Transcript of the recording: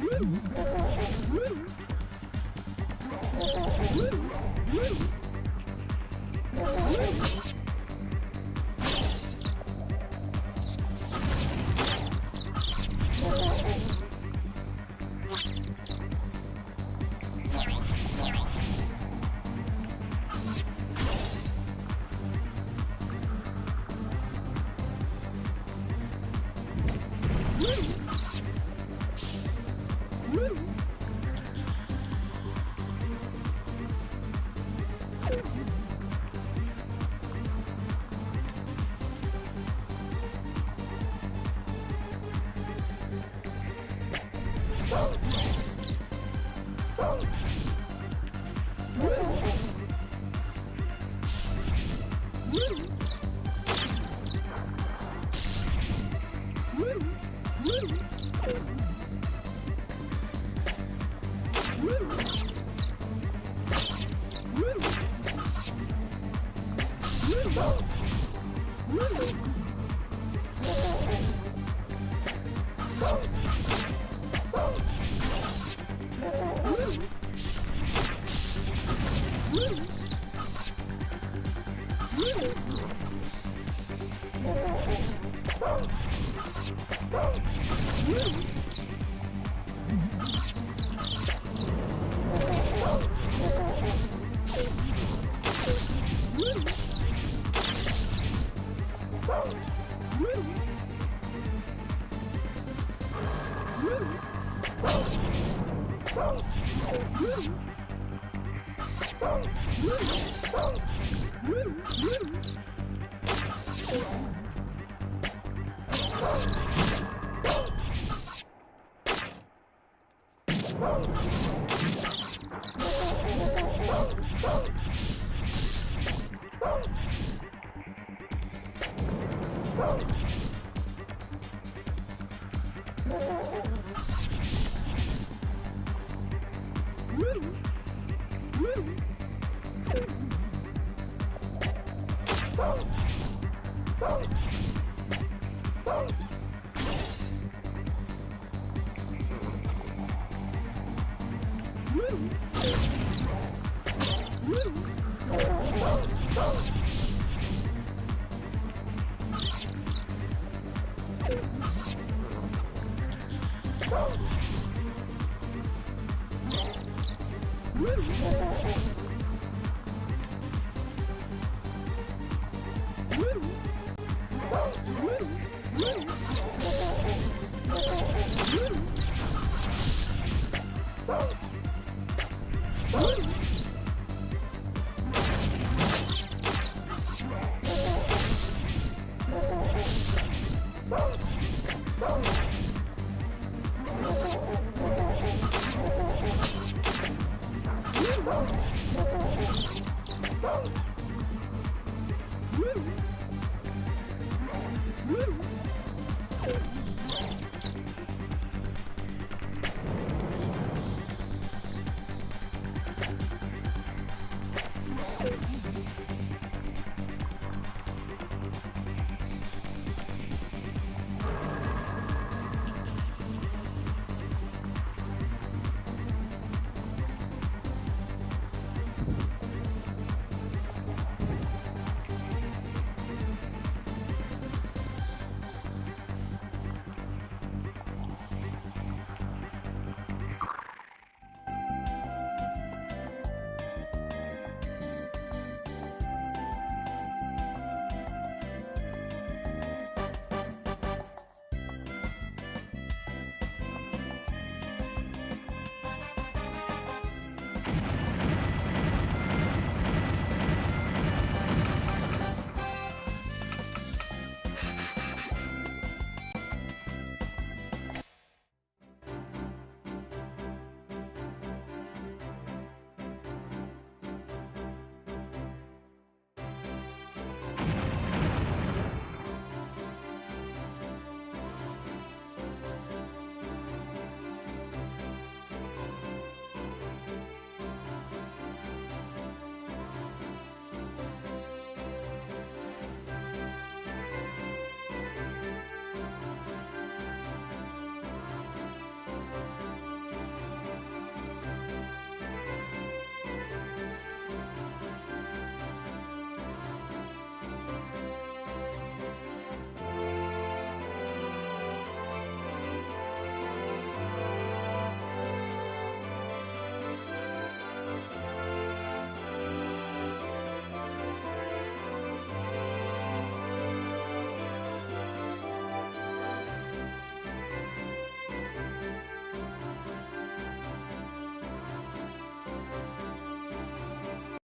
Woo! Oh! Oh! Woo! Woo! Woo! Woo!